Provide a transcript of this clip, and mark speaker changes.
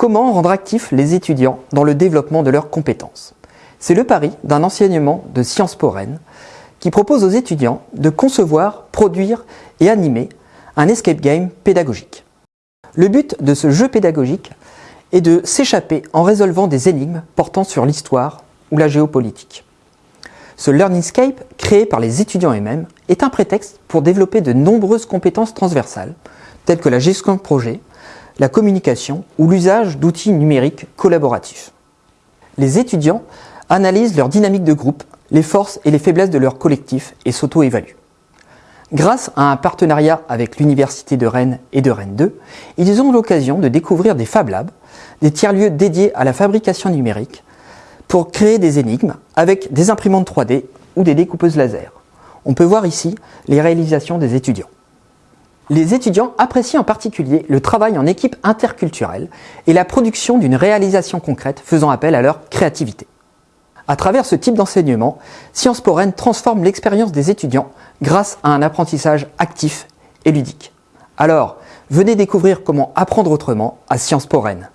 Speaker 1: Comment rendre actifs les étudiants dans le développement de leurs compétences? C'est le pari d'un enseignement de Sciences Po qui propose aux étudiants de concevoir, produire et animer un escape game pédagogique. Le but de ce jeu pédagogique est de s'échapper en résolvant des énigmes portant sur l'histoire ou la géopolitique. Ce Learningscape, créé par les étudiants eux-mêmes, est un prétexte pour développer de nombreuses compétences transversales, telles que la gestion de projet, la communication ou l'usage d'outils numériques collaboratifs. Les étudiants analysent leur dynamique de groupe, les forces et les faiblesses de leur collectif et s'auto-évaluent. Grâce à un partenariat avec l'Université de Rennes et de Rennes 2, ils ont l'occasion de découvrir des Fab Labs, des tiers-lieux dédiés à la fabrication numérique, pour créer des énigmes avec des imprimantes 3D ou des découpeuses laser. On peut voir ici les réalisations des étudiants. Les étudiants apprécient en particulier le travail en équipe interculturelle et la production d'une réalisation concrète faisant appel à leur créativité. À travers ce type d'enseignement, Sciences Po Rennes transforme l'expérience des étudiants grâce à un apprentissage actif et ludique. Alors, venez découvrir comment apprendre autrement à Sciences Po Rennes.